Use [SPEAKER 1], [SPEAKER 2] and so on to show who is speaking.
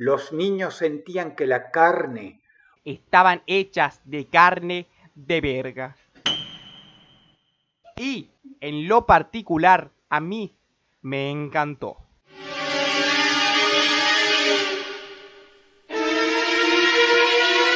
[SPEAKER 1] Los niños sentían que la carne
[SPEAKER 2] estaban hechas de carne de verga. Y en lo particular a mí me encantó.